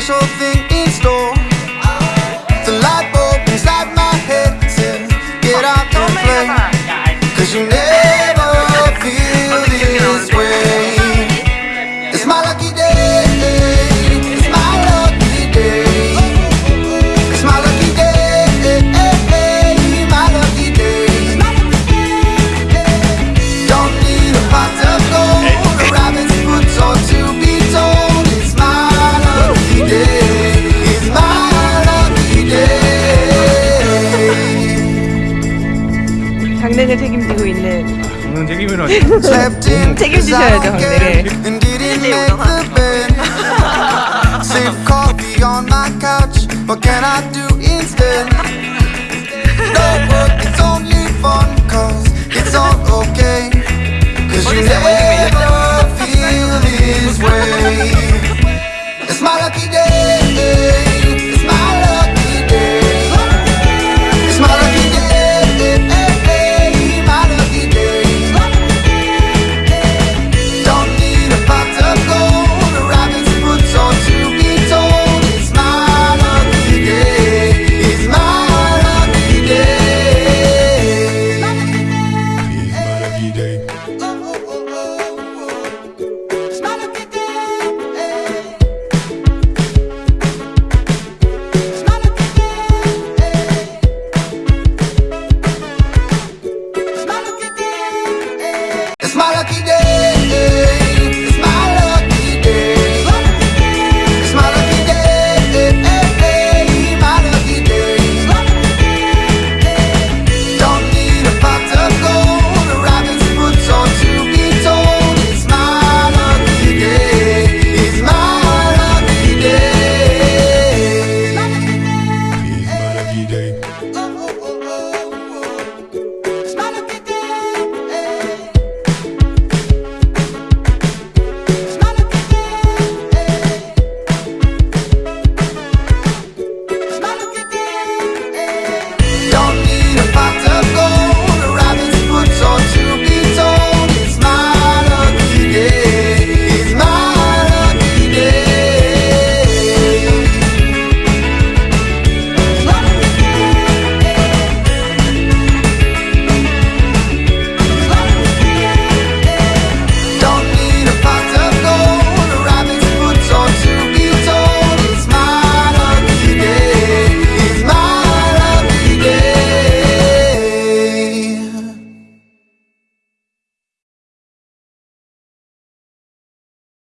special thing 강냉을 책임지고 있는 강릉 책임이라 책임지셔야죠 강냉을 It's my lucky day Oh.